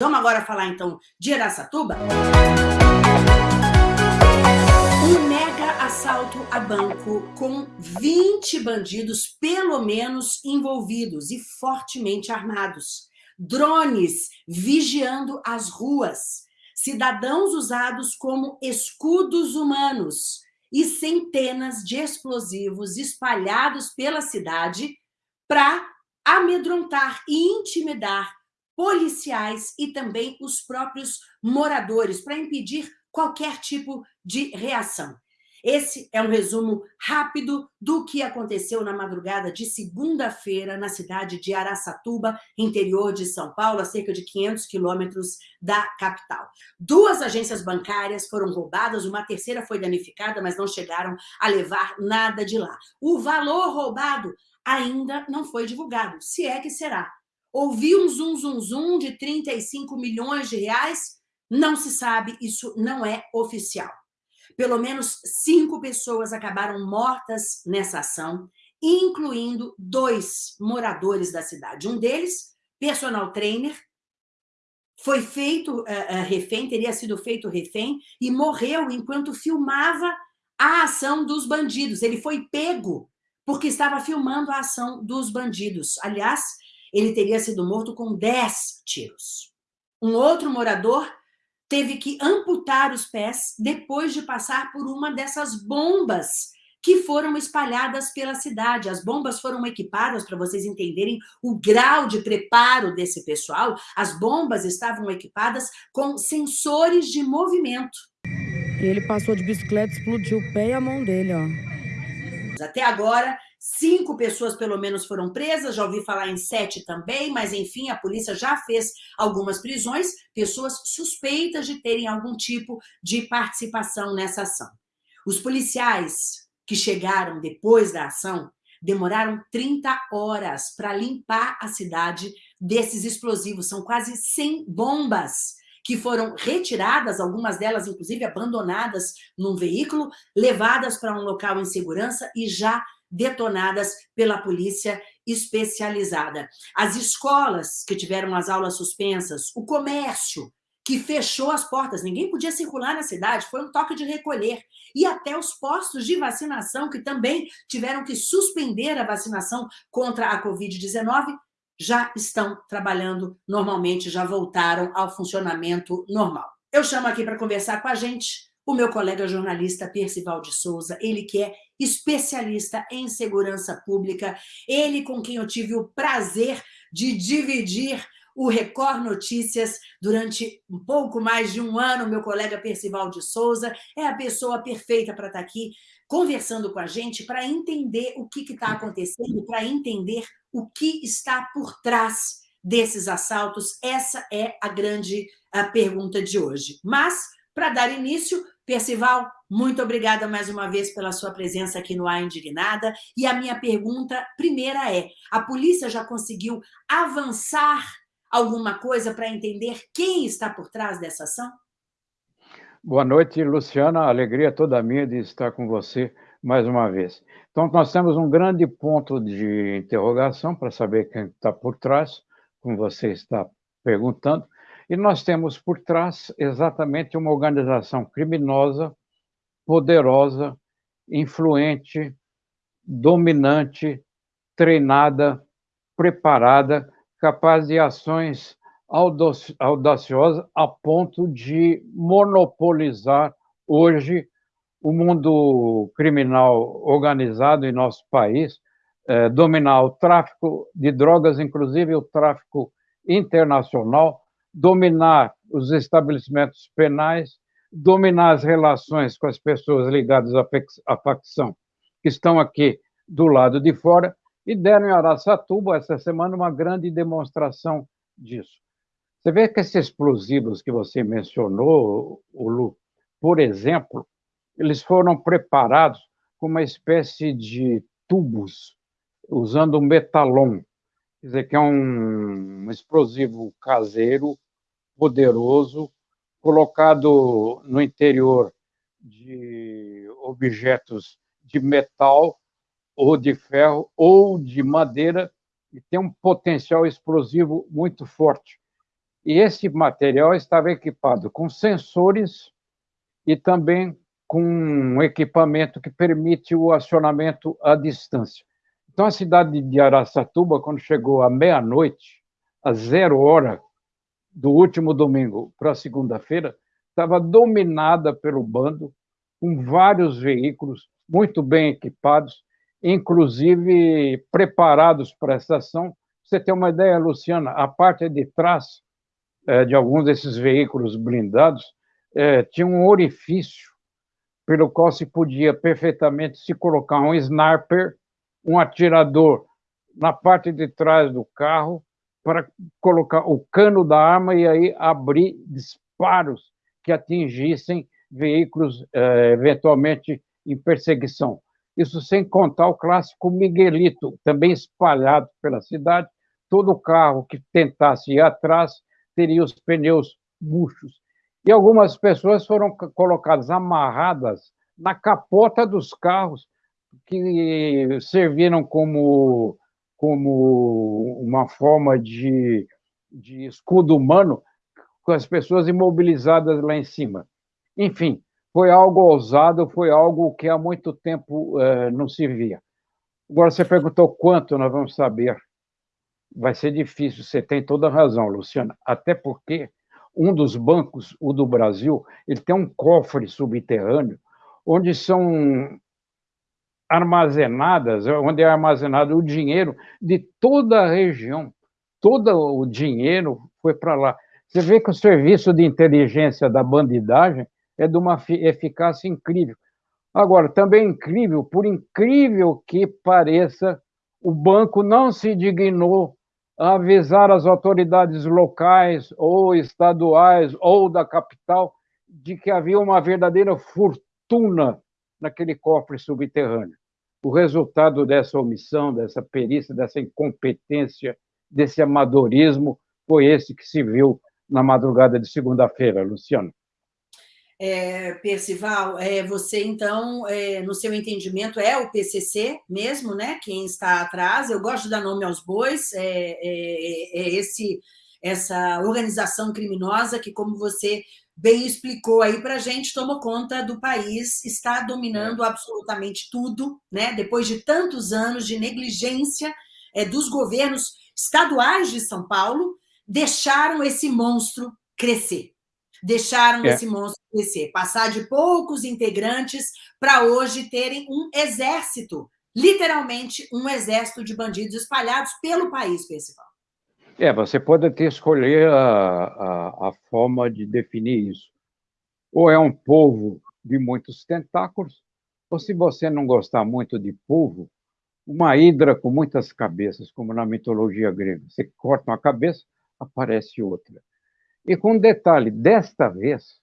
Vamos agora falar, então, de Araçatuba? Um mega assalto a banco com 20 bandidos, pelo menos, envolvidos e fortemente armados. Drones vigiando as ruas. Cidadãos usados como escudos humanos e centenas de explosivos espalhados pela cidade para amedrontar e intimidar policiais e também os próprios moradores, para impedir qualquer tipo de reação. Esse é um resumo rápido do que aconteceu na madrugada de segunda-feira na cidade de Araçatuba, interior de São Paulo, a cerca de 500 quilômetros da capital. Duas agências bancárias foram roubadas, uma terceira foi danificada, mas não chegaram a levar nada de lá. O valor roubado ainda não foi divulgado, se é que será. Ouvi um zum, zum, zum de 35 milhões de reais? Não se sabe, isso não é oficial. Pelo menos cinco pessoas acabaram mortas nessa ação, incluindo dois moradores da cidade. Um deles, personal trainer, foi feito uh, uh, refém, teria sido feito refém e morreu enquanto filmava a ação dos bandidos. Ele foi pego porque estava filmando a ação dos bandidos. Aliás, ele teria sido morto com 10 tiros. Um outro morador teve que amputar os pés depois de passar por uma dessas bombas que foram espalhadas pela cidade. As bombas foram equipadas, para vocês entenderem o grau de preparo desse pessoal, as bombas estavam equipadas com sensores de movimento. E ele passou de bicicleta, explodiu o pé e a mão dele, ó. Até agora, cinco pessoas pelo menos foram presas, já ouvi falar em sete também, mas enfim, a polícia já fez algumas prisões, pessoas suspeitas de terem algum tipo de participação nessa ação. Os policiais que chegaram depois da ação demoraram 30 horas para limpar a cidade desses explosivos, são quase 100 bombas que foram retiradas, algumas delas, inclusive, abandonadas num veículo, levadas para um local em segurança e já detonadas pela polícia especializada. As escolas que tiveram as aulas suspensas, o comércio que fechou as portas, ninguém podia circular na cidade, foi um toque de recolher. E até os postos de vacinação, que também tiveram que suspender a vacinação contra a Covid-19, já estão trabalhando normalmente, já voltaram ao funcionamento normal. Eu chamo aqui para conversar com a gente o meu colega jornalista Percival de Souza, ele que é especialista em segurança pública, ele com quem eu tive o prazer de dividir o Record Notícias durante um pouco mais de um ano, meu colega Percival de Souza, é a pessoa perfeita para estar aqui conversando com a gente para entender o que está acontecendo, para entender o que está por trás desses assaltos. Essa é a grande a pergunta de hoje. Mas, para dar início, Percival, muito obrigada mais uma vez pela sua presença aqui no A Indignada. E a minha pergunta primeira é, a polícia já conseguiu avançar alguma coisa para entender quem está por trás dessa ação? Boa noite, Luciana. alegria toda minha de estar com você mais uma vez. Então, nós temos um grande ponto de interrogação para saber quem está por trás, como você está perguntando, e nós temos por trás exatamente uma organização criminosa, poderosa, influente, dominante, treinada, preparada, capaz de ações audaciosa a ponto de monopolizar hoje o mundo criminal organizado em nosso país, é, dominar o tráfico de drogas, inclusive o tráfico internacional, dominar os estabelecimentos penais, dominar as relações com as pessoas ligadas à facção que estão aqui do lado de fora, e deram em Araçatuba, essa semana, uma grande demonstração disso. Você vê que esses explosivos que você mencionou, Lu, por exemplo, eles foram preparados com uma espécie de tubos, usando metalon, quer dizer, que é um explosivo caseiro, poderoso, colocado no interior de objetos de metal ou de ferro ou de madeira e tem um potencial explosivo muito forte E esse material estava equipado com sensores e também com um equipamento que permite o acionamento à distância. Então, a cidade de Araçatuba, quando chegou à meia-noite, a zero hora do último domingo para segunda-feira, estava dominada pelo bando, com vários veículos muito bem equipados, inclusive preparados para essa ação. Você tem uma ideia, Luciana, a parte de trás é, de alguns desses veículos blindados é, tinha um orifício pelo qual se podia perfeitamente se colocar um sniper, um atirador na parte de trás do carro para colocar o cano da arma e aí abrir disparos que atingissem veículos eh, eventualmente em perseguição. Isso sem contar o clássico Miguelito, também espalhado pela cidade. Todo carro que tentasse ir atrás teria os pneus murchos. E algumas pessoas foram colocadas amarradas na capota dos carros, que serviram como, como uma forma de, de escudo humano, com as pessoas imobilizadas lá em cima. Enfim, foi algo ousado, foi algo que há muito tempo eh, não se via. Agora, você perguntou quanto nós vamos saber. Vai ser difícil, você tem toda a razão, Luciana, até porque um dos bancos, o do Brasil, ele tem um cofre subterrâneo onde são armazenadas, onde é armazenado o dinheiro de toda a região. Todo o dinheiro foi para lá. Você vê que o serviço de inteligência da bandidagem é de uma eficácia incrível. Agora, também é incrível, por incrível que pareça, o banco não se dignou avisar as autoridades locais ou estaduais ou da capital de que havia uma verdadeira fortuna naquele cofre subterrâneo. O resultado dessa omissão, dessa perícia, dessa incompetência, desse amadorismo, foi esse que se viu na madrugada de segunda-feira, Luciano. É, Percival, é, você então, é, no seu entendimento, é o PCC mesmo, né? Quem está atrás? Eu gosto de dar nome aos bois. É, é, é esse, essa organização criminosa que, como você bem explicou aí para a gente, tomou conta do país, está dominando absolutamente tudo, né? Depois de tantos anos de negligência é, dos governos estaduais de São Paulo, deixaram esse monstro crescer deixaram é. esse monstro crescer, passar de poucos integrantes para hoje terem um exército, literalmente um exército de bandidos espalhados pelo país, principal. É, você pode até escolher a, a, a forma de definir isso. Ou é um povo de muitos tentáculos, ou se você não gostar muito de povo, uma hidra com muitas cabeças, como na mitologia grega. Você corta uma cabeça, aparece outra. E com um detalhe, desta vez,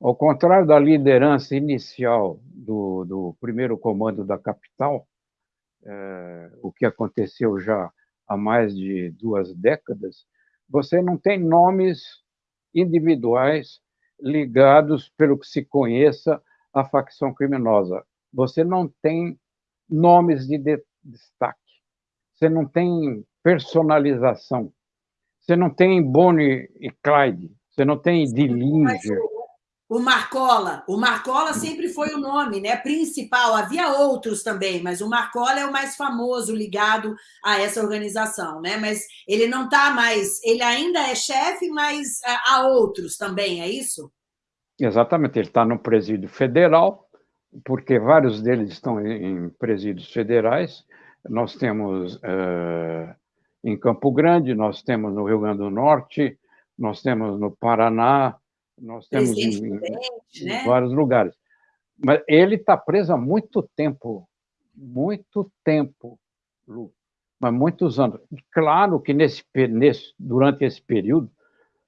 ao contrário da liderança inicial do, do primeiro comando da capital, é, o que aconteceu já há mais de duas décadas, você não tem nomes individuais ligados, pelo que se conheça, à facção criminosa. Você não tem nomes de destaque. Você não tem personalização. Você não tem Bonnie e Clyde, você não tem Dillinger. O Marcola, o Marcola sempre foi o nome né, principal, havia outros também, mas o Marcola é o mais famoso ligado a essa organização, né? mas ele não está mais, ele ainda é chefe, mas há outros também, é isso? Exatamente, ele está no presídio federal, porque vários deles estão em presídios federais, nós temos uh, em Campo Grande, nós temos no Rio Grande do Norte, nós temos no Paraná, nós temos em, em, né? vários lugares. Mas ele está preso há muito tempo, muito tempo, Lu, mas muitos anos. Claro que nesse, nesse, durante esse período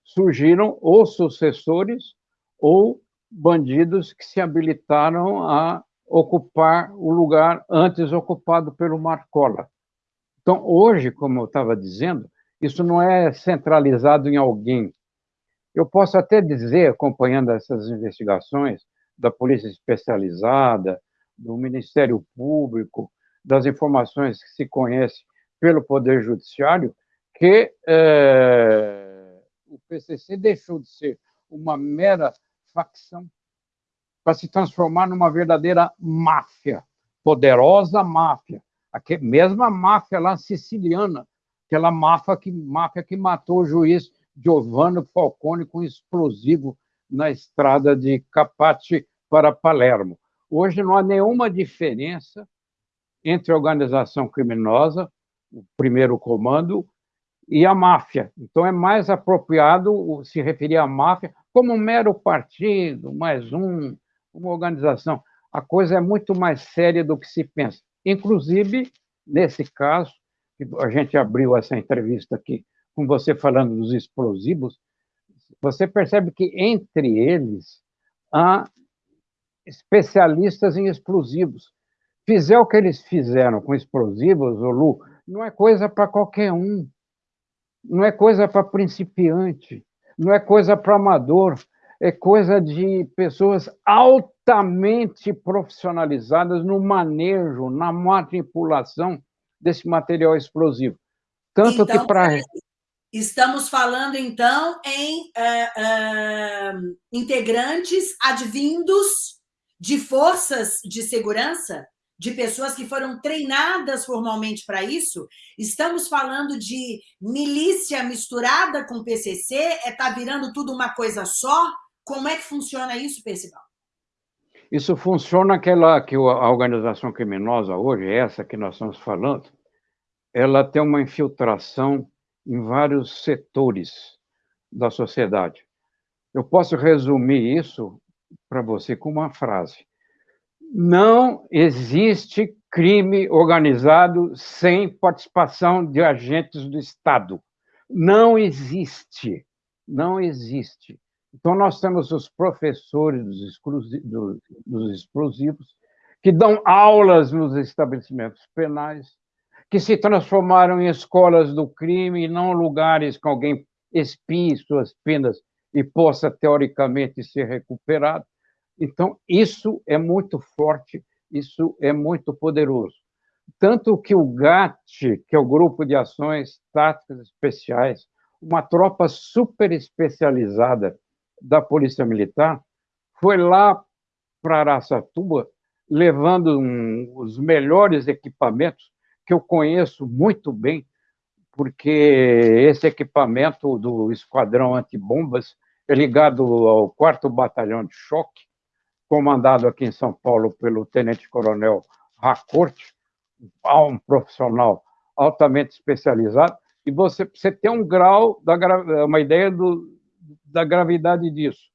surgiram ou sucessores ou bandidos que se habilitaram a ocupar o lugar antes ocupado pelo Marcola. Então, hoje, como eu estava dizendo, isso não é centralizado em alguém. Eu posso até dizer, acompanhando essas investigações da Polícia Especializada, do Ministério Público, das informações que se conhece pelo Poder Judiciário, que é, o PCC deixou de ser uma mera facção para se transformar numa verdadeira máfia, poderosa máfia, a mesma máfia lá siciliana, aquela máfia que, máfia que matou o juiz Giovanni Falcone com explosivo na estrada de Capati para Palermo. Hoje não há nenhuma diferença entre a organização criminosa, o primeiro comando, e a máfia. Então, é mais apropriado se referir à máfia como um mero partido, mais um, uma organização. A coisa é muito mais séria do que se pensa. Inclusive, nesse caso, a gente abriu essa entrevista aqui com você falando dos explosivos, você percebe que entre eles há especialistas em explosivos. Fizer o que eles fizeram com explosivos, o Lu, não é coisa para qualquer um não é coisa para principiante, não é coisa para amador, é coisa de pessoas altamente profissionalizadas no manejo, na manipulação desse material explosivo. Tanto então, que para. Estamos falando, então, em uh, uh, integrantes advindos de forças de segurança de pessoas que foram treinadas formalmente para isso, estamos falando de milícia misturada com PCC, está é, tá virando tudo uma coisa só? Como é que funciona isso, Percival? Isso funciona aquela que a organização criminosa hoje, essa que nós estamos falando, ela tem uma infiltração em vários setores da sociedade. Eu posso resumir isso para você com uma frase não existe crime organizado sem participação de agentes do Estado. Não existe. Não existe. Então, nós temos os professores dos explosivos, que dão aulas nos estabelecimentos penais, que se transformaram em escolas do crime e não lugares que alguém expie suas penas e possa, teoricamente, ser recuperado. Então, isso é muito forte, isso é muito poderoso. Tanto que o GAT, que é o Grupo de Ações Táticas Especiais, uma tropa super especializada da Polícia Militar, foi lá para Araçatuba levando um, os melhores equipamentos que eu conheço muito bem, porque esse equipamento do Esquadrão Antibombas é ligado ao 4 Batalhão de Choque, comandado aqui em São Paulo pelo tenente-coronel Racorte, um profissional altamente especializado, e você, você tem um grau, da, uma ideia do, da gravidade disso.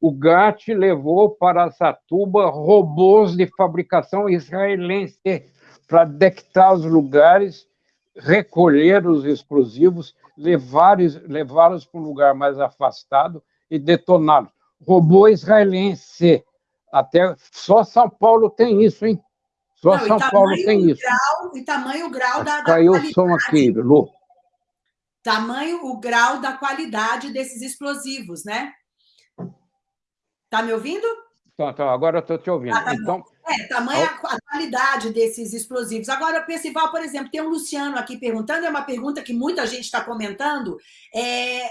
O GAT levou para Satuba robôs de fabricação israelense para detectar os lugares, recolher os explosivos, levá-los levá para um lugar mais afastado e detoná-los. Robô israelense até só São Paulo tem isso, hein? Só Não, São Paulo tem isso. Grau, e tamanho grau da, da Caiu o som aqui, Lu. Tamanho o grau da qualidade desses explosivos, né? Tá me ouvindo? Então, então agora eu estou te ouvindo. Ah, tá então, é, tamanho a, a qualidade desses explosivos. Agora, o Percival, por exemplo, tem um Luciano aqui perguntando, é uma pergunta que muita gente está comentando. É,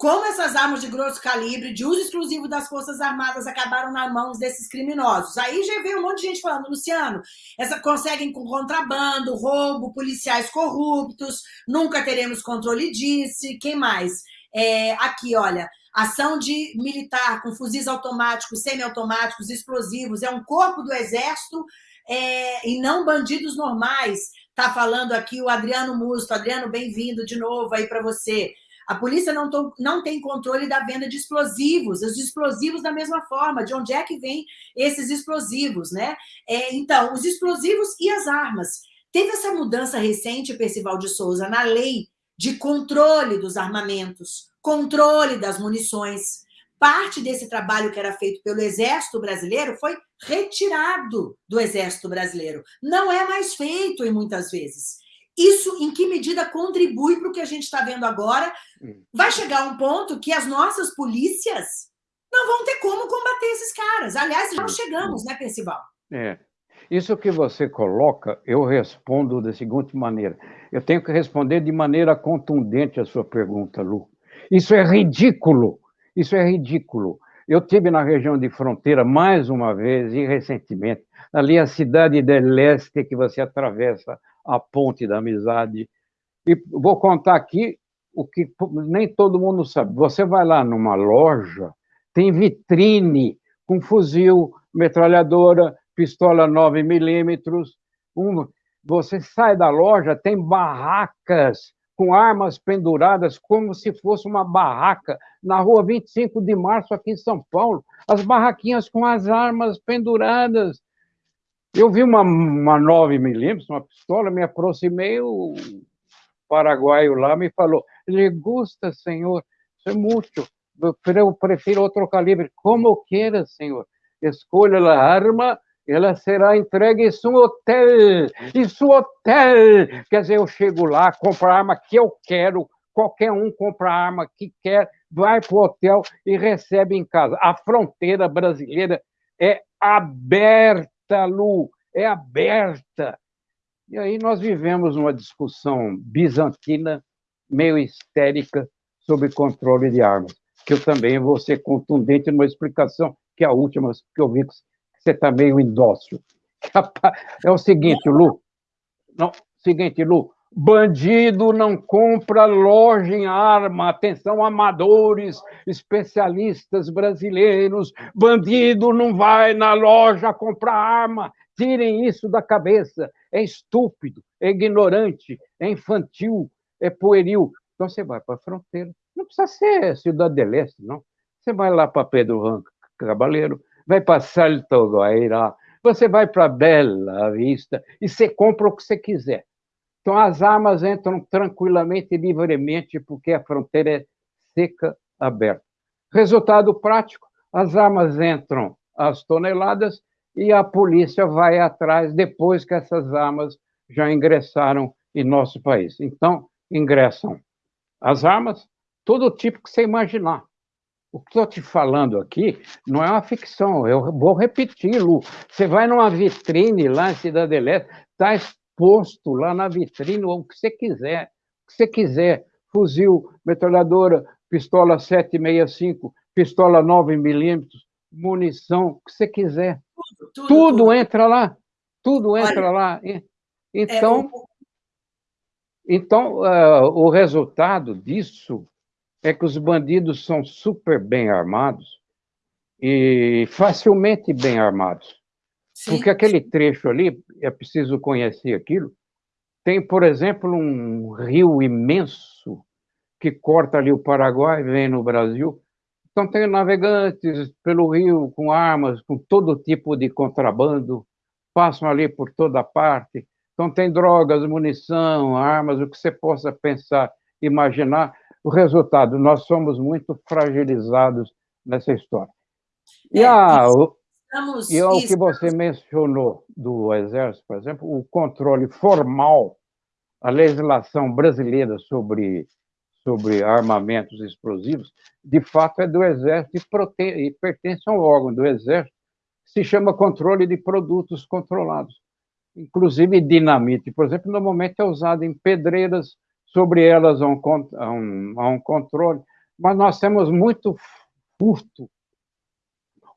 como essas armas de grosso calibre, de uso exclusivo das Forças Armadas, acabaram nas mãos desses criminosos. Aí já veio um monte de gente falando, Luciano, essa conseguem com contrabando, roubo, policiais corruptos, nunca teremos controle disso, quem mais? É, aqui, olha, ação de militar com fuzis automáticos, semiautomáticos, explosivos, é um corpo do Exército é, e não bandidos normais. Tá falando aqui o Adriano Musto. Adriano, bem-vindo de novo aí para você. A polícia não, to, não tem controle da venda de explosivos, os explosivos da mesma forma, de onde é que vem esses explosivos, né? É, então, os explosivos e as armas. Teve essa mudança recente, Percival de Souza, na lei de controle dos armamentos, controle das munições. Parte desse trabalho que era feito pelo Exército Brasileiro foi retirado do Exército Brasileiro. Não é mais feito, em muitas vezes. Isso, em que medida, contribui para o que a gente está vendo agora? Hum. Vai chegar um ponto que as nossas polícias não vão ter como combater esses caras. Aliás, já chegamos, né, Percival? É. Isso que você coloca, eu respondo da seguinte maneira. Eu tenho que responder de maneira contundente a sua pergunta, Lu. Isso é ridículo. Isso é ridículo. Eu tive na região de fronteira mais uma vez e recentemente, ali a cidade de Leste que você atravessa a ponte da amizade. E vou contar aqui o que nem todo mundo sabe. Você vai lá numa loja, tem vitrine com fuzil, metralhadora, pistola 9 milímetros. Um, você sai da loja, tem barracas com armas penduradas, como se fosse uma barraca, na rua 25 de março, aqui em São Paulo. As barraquinhas com as armas penduradas. Eu vi uma, uma 9 milímetros, uma pistola, me aproximei, o paraguaio lá me falou, lhe gusta, senhor? Isso é muito. Eu prefiro outro calibre. Como queira, senhor. Escolha a arma ela será entregue em seu hotel, em seu hotel. Quer dizer, eu chego lá, compro a arma que eu quero, qualquer um compra a arma que quer, vai para o hotel e recebe em casa. A fronteira brasileira é aberta, Lu, é aberta. E aí nós vivemos uma discussão bizantina, meio histérica, sobre controle de armas, que eu também vou ser contundente numa explicação, que é a última que eu vi você está meio indócil. É o seguinte, Lu. Não, seguinte, Lu. Bandido não compra loja em arma. Atenção, amadores, especialistas brasileiros. Bandido não vai na loja comprar arma. Tirem isso da cabeça. É estúpido, é ignorante, é infantil, é pueril. Então você vai para a fronteira. Não precisa ser Cidade de Leste, não. Você vai lá para Pedro Ranco Cabaleiro, vai para Salto Guaira, você vai para Bela Vista e você compra o que você quiser. Então, as armas entram tranquilamente e livremente, porque a fronteira é seca, aberta. Resultado prático: as armas entram às toneladas e a polícia vai atrás depois que essas armas já ingressaram em nosso país. Então, ingressam as armas, todo tipo que você imaginar. O que estou te falando aqui não é uma ficção, eu vou repetir, Lu. Você vai numa vitrine lá em Cidade Leste, está exposto lá na vitrine o que você quiser, o que você quiser. Fuzil, metralhadora, pistola 765, pistola 9 milímetros, munição, o que você quiser. Tudo, tudo, tudo, tudo. entra lá, tudo entra Olha, lá. Então, é, então uh, o resultado disso é que os bandidos são super bem armados e facilmente bem armados. Sim. Porque aquele trecho ali, é preciso conhecer aquilo, tem, por exemplo, um rio imenso que corta ali o Paraguai, vem no Brasil. Então, tem navegantes pelo rio com armas, com todo tipo de contrabando, passam ali por toda parte. Então, tem drogas, munição, armas, o que você possa pensar, imaginar. O resultado, nós somos muito fragilizados nessa história. E, é, a, estamos, e o que você mencionou do Exército, por exemplo, o controle formal, a legislação brasileira sobre, sobre armamentos explosivos, de fato é do Exército e, prote, e pertence a um órgão do Exército que se chama controle de produtos controlados. Inclusive dinamite, por exemplo, normalmente é usado em pedreiras sobre elas há um, um, um controle, mas nós temos muito furto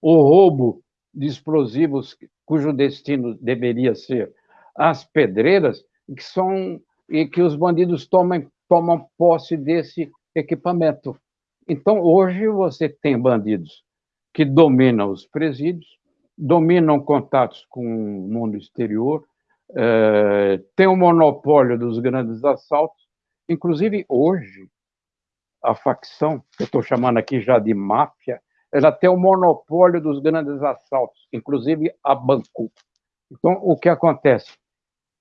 ou roubo de explosivos cujo destino deveria ser as pedreiras, que são e que os bandidos tomam, tomam posse desse equipamento. Então, hoje você tem bandidos que dominam os presídios, dominam contatos com o mundo exterior, é, tem o monopólio dos grandes assaltos, Inclusive, hoje, a facção, que eu estou chamando aqui já de máfia, ela tem o monopólio dos grandes assaltos, inclusive a Banco. Então, o que acontece?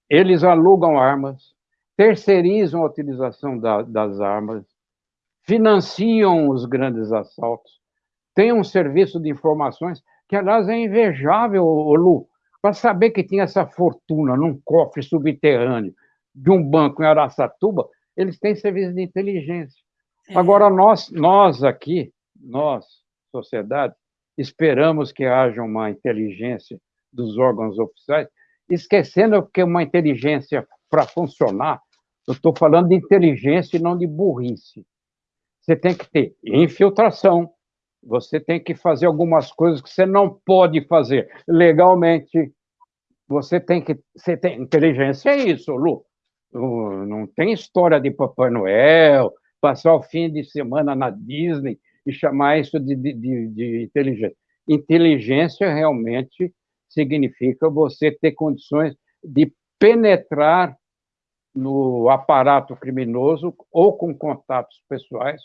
Eles alugam armas, terceirizam a utilização da, das armas, financiam os grandes assaltos, têm um serviço de informações que, aliás, é invejável, Lu, para saber que tinha essa fortuna num cofre subterrâneo de um banco em Araçatuba, eles têm serviço de inteligência. É. Agora, nós, nós aqui, nós, sociedade, esperamos que haja uma inteligência dos órgãos oficiais, esquecendo que uma inteligência para funcionar, eu estou falando de inteligência e não de burrice. você tem que ter infiltração, você tem que fazer algumas coisas que você não pode fazer legalmente. Você tem que. Você tem, inteligência é isso, Lu. Não tem história de Papai Noel, passar o fim de semana na Disney e chamar isso de, de, de, de inteligência. Inteligência realmente significa você ter condições de penetrar no aparato criminoso ou com contatos pessoais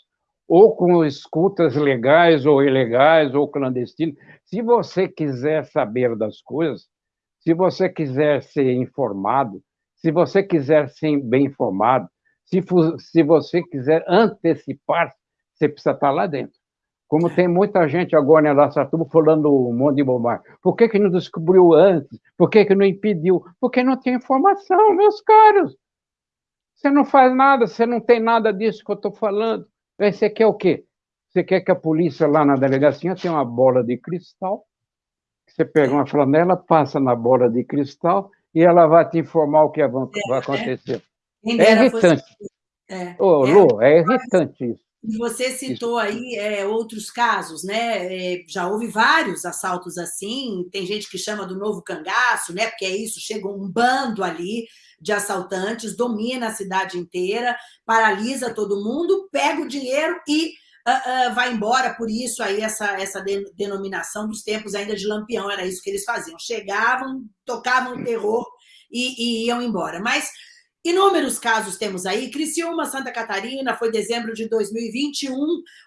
ou com escutas legais ou ilegais ou clandestinas. Se você quiser saber das coisas, se você quiser ser informado, se você quiser ser bem informado, se, se você quiser antecipar, você precisa estar lá dentro. Como tem muita gente agora em Araçatuba falando um monte de bobagem. Por que, que não descobriu antes? Por que, que não impediu? Porque não tem informação, meus caros. Você não faz nada, você não tem nada disso que eu estou falando. Aí você quer o quê? Você quer que a polícia lá na delegacia tenha uma bola de cristal? Você pega uma flanela, passa na bola de cristal e ela vai te informar o que vai é, acontecer. É, é irritante. É, Ô, é, Lu, é irritante isso. Você citou aí é, outros casos, né? É, já houve vários assaltos assim. Tem gente que chama do novo cangaço, né? Porque é isso, chega um bando ali de assaltantes, domina a cidade inteira, paralisa todo mundo, pega o dinheiro e uh, uh, vai embora. Por isso aí essa, essa denominação dos tempos ainda de Lampião, era isso que eles faziam. Chegavam, tocavam o terror e, e iam embora. Mas Inúmeros casos temos aí. Criciúma, Santa Catarina, foi dezembro de 2021,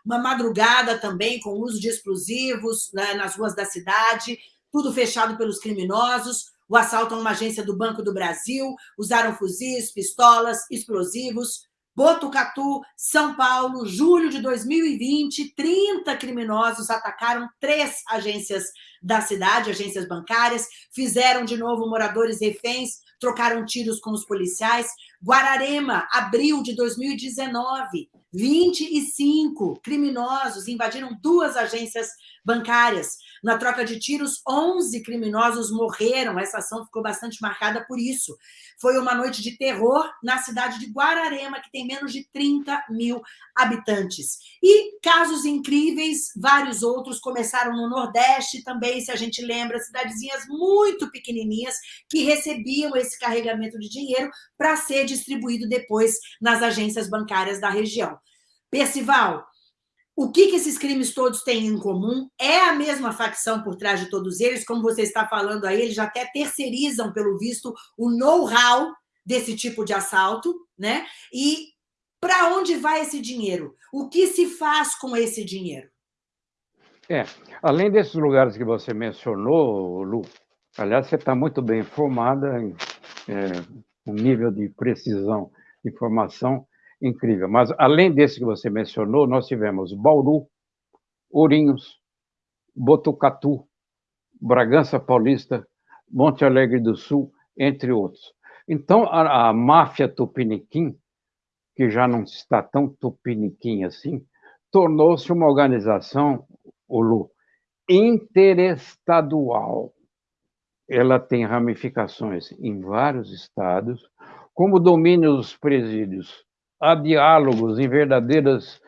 uma madrugada também com uso de explosivos né, nas ruas da cidade, tudo fechado pelos criminosos. O assalto a uma agência do Banco do Brasil, usaram fuzis, pistolas, explosivos. Botucatu, São Paulo, julho de 2020, 30 criminosos atacaram três agências da cidade, agências bancárias, fizeram de novo moradores reféns, trocaram tiros com os policiais. Guararema, abril de 2019, 25 criminosos invadiram duas agências bancárias. Na troca de tiros, 11 criminosos morreram. Essa ação ficou bastante marcada por isso. Foi uma noite de terror na cidade de Guararema, que tem menos de 30 mil habitantes. E casos incríveis, vários outros, começaram no Nordeste também, se a gente lembra, cidadezinhas muito pequenininhas que recebiam esse carregamento de dinheiro para ser distribuído depois nas agências bancárias da região. Percival, o que, que esses crimes todos têm em comum? É a mesma facção por trás de todos eles, como você está falando aí, eles já até terceirizam, pelo visto, o know-how desse tipo de assalto, né? E para onde vai esse dinheiro? O que se faz com esse dinheiro? É, além desses lugares que você mencionou, Lu, aliás, você está muito bem informada, é, um nível de precisão de informação incrível. Mas, além desse que você mencionou, nós tivemos Bauru, Ourinhos, Botucatu, Bragança Paulista, Monte Alegre do Sul, entre outros. Então, a, a máfia Tupiniquim, que já não está tão tupiniquim assim, tornou-se uma organização, o Lu, interestadual. Ela tem ramificações em vários estados, como domínio dos presídios há diálogos em verdadeiras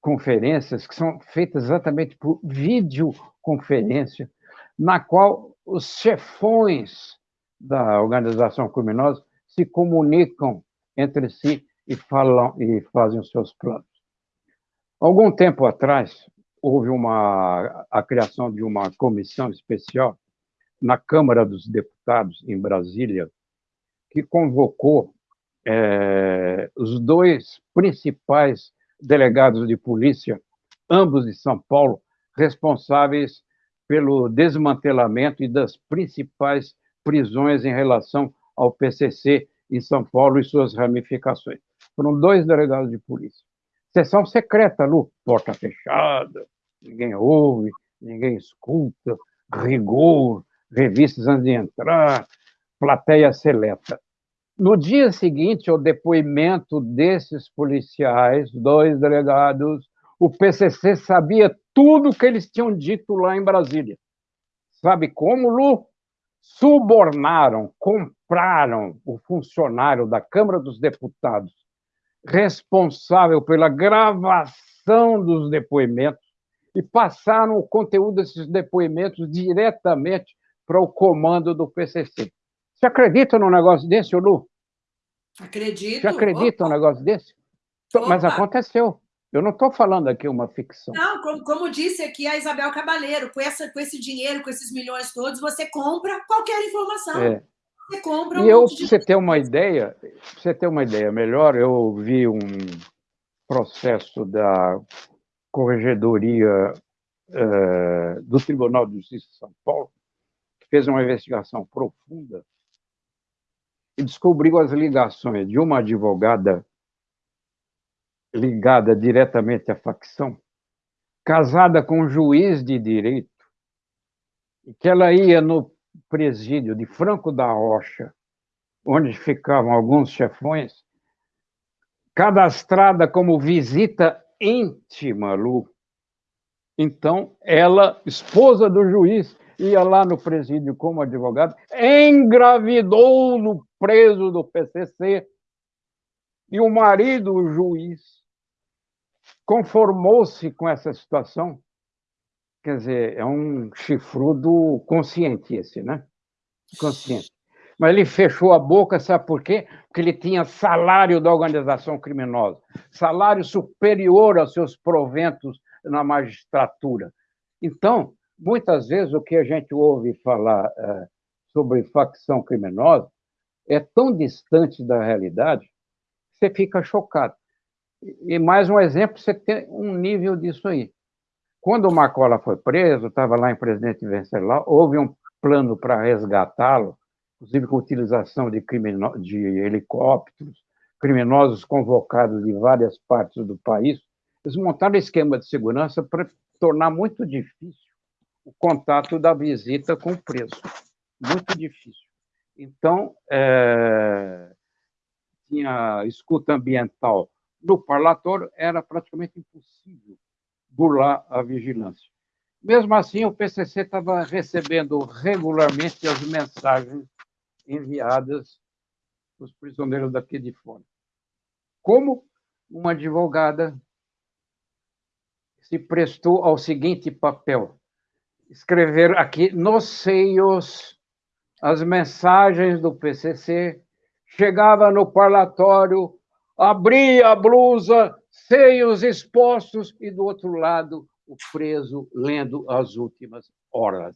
conferências que são feitas exatamente por videoconferência, na qual os chefões da organização criminosa se comunicam entre si e falam e fazem os seus planos. Algum tempo atrás houve uma a criação de uma comissão especial na Câmara dos Deputados em Brasília que convocou é, os dois principais delegados de polícia, ambos de São Paulo, responsáveis pelo desmantelamento e das principais prisões em relação ao PCC em São Paulo e suas ramificações. Foram dois delegados de polícia. Sessão secreta, Lu, porta fechada, ninguém ouve, ninguém escuta, rigor, revistas antes de entrar, plateia seleta. No dia seguinte ao depoimento desses policiais, dois delegados, o PCC sabia tudo o que eles tinham dito lá em Brasília. Sabe como, Lu? Subornaram, compraram o funcionário da Câmara dos Deputados responsável pela gravação dos depoimentos e passaram o conteúdo desses depoimentos diretamente para o comando do PCC. Você acredita num negócio desse, Lu? Acredito. Você acredita num negócio desse? Opa. Mas aconteceu. Eu não estou falando aqui uma ficção. Não, como, como, disse aqui a Isabel Cabaleiro, com, essa, com esse dinheiro, com esses milhões todos, você compra qualquer informação. É. Você compra um e eu, para você ter uma ideia, você ter uma ideia melhor, eu vi um processo da Corregedoria eh, do Tribunal de Justiça de São Paulo, que fez uma investigação profunda e descobriu as ligações de uma advogada ligada diretamente à facção, casada com um juiz de direito, que ela ia no presídio de Franco da Rocha, onde ficavam alguns chefões, cadastrada como visita íntima, Lu. Então, ela, esposa do juiz, ia lá no presídio como advogada, engravidou no preso do PCC, e o marido, o juiz, conformou-se com essa situação. Quer dizer, é um chifrudo consciente esse, né? Consciente. Mas ele fechou a boca, sabe por quê? Porque ele tinha salário da organização criminosa, salário superior aos seus proventos na magistratura. Então, muitas vezes o que a gente ouve falar é, sobre facção criminosa é tão distante da realidade que você fica chocado. E mais um exemplo, você tem um nível disso aí. Quando o Macola foi preso, estava lá em Presidente Venceslau, houve um plano para resgatá-lo, inclusive com utilização de, crimino... de helicópteros, criminosos convocados de várias partes do país. Eles montaram esquema de segurança para tornar muito difícil o contato da visita com o preso. Muito difícil. Então, é... tinha escuta ambiental no parlatório, era praticamente impossível burlar a vigilância. Mesmo assim, o PCC estava recebendo regularmente as mensagens enviadas dos prisioneiros daqui de fora. Como uma advogada se prestou ao seguinte papel: escrever aqui nos seios as mensagens do PCC, chegava no parlatório abria a blusa, seios expostos, e do outro lado o preso lendo as últimas horas.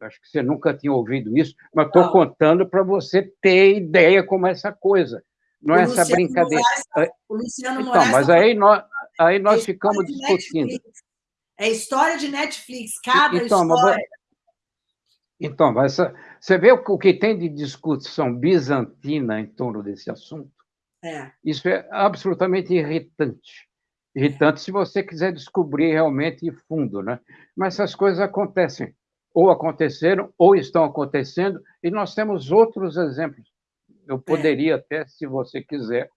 Acho que você nunca tinha ouvido isso, mas estou contando para você ter ideia como é essa coisa. Não é essa brincadeira. Moraes, o Luciano então, Moraes mas aí nós, aí nós é ficamos discutindo. É história de Netflix, cada então, história. Então, você vê o que tem de discussão bizantina em torno desse assunto? É. Isso é absolutamente irritante. Irritante se você quiser descobrir realmente fundo, né? Mas essas coisas acontecem, ou aconteceram, ou estão acontecendo, e nós temos outros exemplos. Eu é. poderia é. até, se você quiser,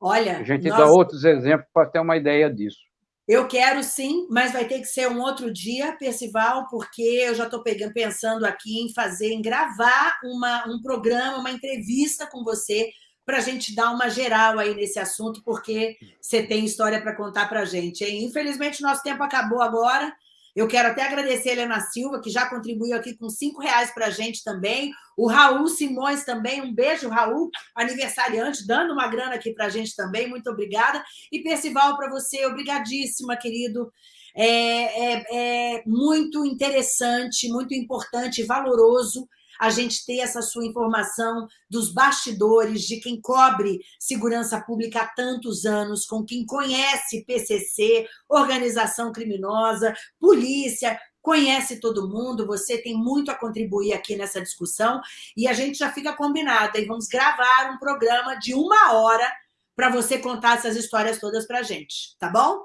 Olha, a gente nós... dá outros exemplos para ter uma ideia disso. Eu quero sim, mas vai ter que ser um outro dia, Percival, porque eu já estou pensando aqui em fazer, em gravar uma, um programa, uma entrevista com você para a gente dar uma geral aí nesse assunto, porque você tem história para contar para a gente. Hein? Infelizmente, nosso tempo acabou agora. Eu quero até agradecer a Helena Silva, que já contribuiu aqui com cinco reais para a gente também. O Raul Simões também, um beijo, Raul, aniversariante, dando uma grana aqui para a gente também, muito obrigada. E Percival, para você, obrigadíssima, querido. É, é, é muito interessante, muito importante, valoroso a gente ter essa sua informação dos bastidores, de quem cobre segurança pública há tantos anos, com quem conhece PCC, organização criminosa, polícia, conhece todo mundo, você tem muito a contribuir aqui nessa discussão, e a gente já fica combinado, e vamos gravar um programa de uma hora para você contar essas histórias todas para a gente, tá bom?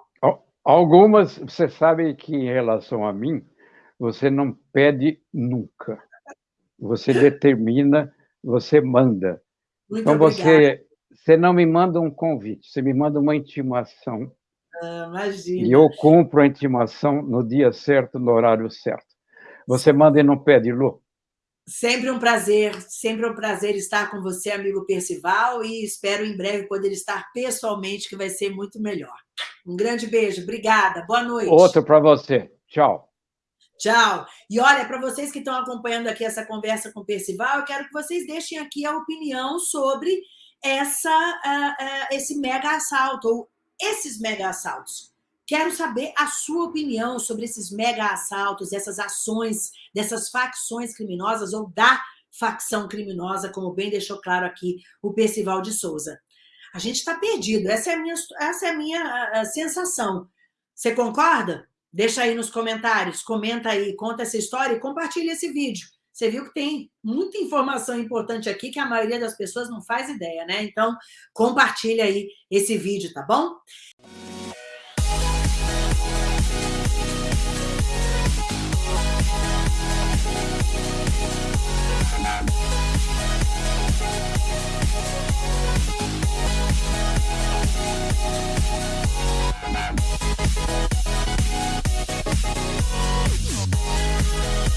Algumas, você sabe que em relação a mim, você não pede nunca. Você determina, você manda. Muito então, você, você não me manda um convite, você me manda uma intimação. Ah, imagina. E eu cumpro a intimação no dia certo, no horário certo. Você manda e não pede, Lu? Sempre um prazer, sempre um prazer estar com você, amigo Percival, e espero em breve poder estar pessoalmente, que vai ser muito melhor. Um grande beijo, obrigada, boa noite. Outro para você, tchau. Tchau. E olha, para vocês que estão acompanhando aqui essa conversa com o Percival, eu quero que vocês deixem aqui a opinião sobre essa, uh, uh, esse mega assalto, ou esses mega assaltos. Quero saber a sua opinião sobre esses mega assaltos, essas ações dessas facções criminosas ou da facção criminosa, como bem deixou claro aqui o Percival de Souza. A gente está perdido, essa é a minha, essa é a minha sensação. Você concorda? Deixa aí nos comentários, comenta aí, conta essa história e compartilha esse vídeo. Você viu que tem muita informação importante aqui que a maioria das pessoas não faz ideia, né? Então, compartilha aí esse vídeo, tá bom? We'll be right back.